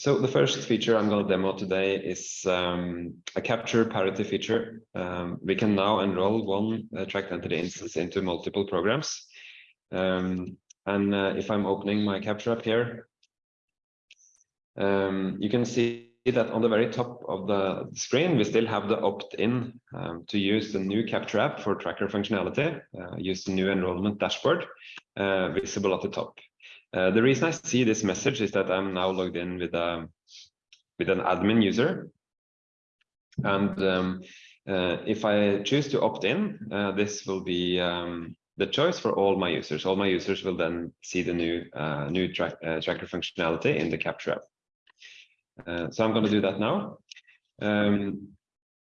So the first feature I'm going to demo today is um, a capture parity feature. Um, we can now enroll one uh, tracked entity instance into multiple programs. Um, and uh, if I'm opening my capture app here, um, you can see that on the very top of the screen, we still have the opt-in um, to use the new capture app for tracker functionality, uh, use the new enrollment dashboard uh, visible at the top. Uh, the reason I see this message is that I'm now logged in with a um, with an admin user, and um, uh, if I choose to opt in, uh, this will be um, the choice for all my users. All my users will then see the new uh, new uh, tracker functionality in the capture app. So I'm going to do that now. Um,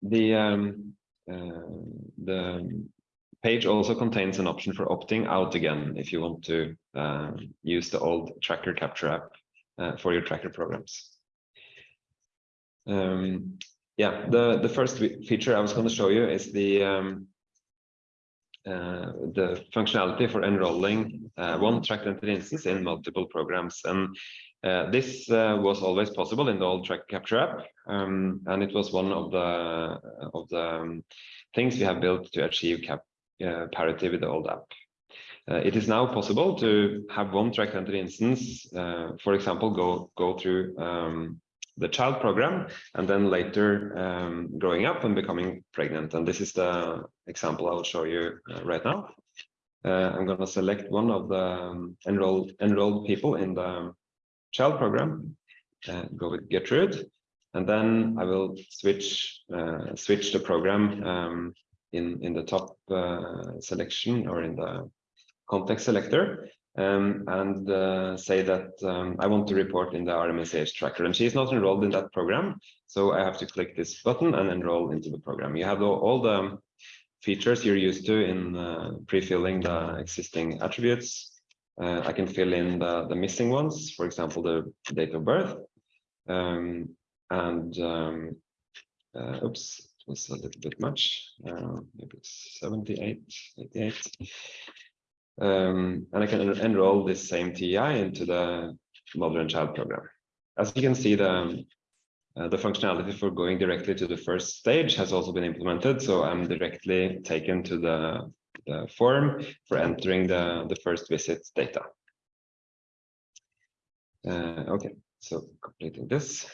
the um, the page also contains an option for opting out again if you want to uh, use the old tracker capture app uh, for your tracker programs. Um, yeah, the, the first feature I was going to show you is the um, uh, the functionality for enrolling uh, one tracked entity instance in multiple programs. And uh, this uh, was always possible in the old track capture app, um, and it was one of the of the um, things we have built to achieve cap uh, parity with the old app. Uh, it is now possible to have one track entity instance, uh, for example, go go through um, the child program and then later um, growing up and becoming pregnant. And this is the example I will show you uh, right now. Uh, I'm going to select one of the um, enrolled enrolled people in the child program, uh, go with Gertrude, and then I will switch switch the program um, in, in the top uh, selection or in the context selector um, and uh, say that um, I want to report in the RMNCH tracker. And she's not enrolled in that program, so I have to click this button and enroll into the program. You have all the features you're used to in uh, pre-filling the existing attributes. Uh, I can fill in the, the missing ones, for example, the date of birth. Um, and um, uh, oops, was a little bit much. Uh, maybe it's 78, 88. Um, and I can en enroll this same TI into the mother and child program. As you can see, the uh, the functionality for going directly to the first stage has also been implemented. So I'm directly taken to the, the form for entering the, the first visit data. Uh, okay, so completing this.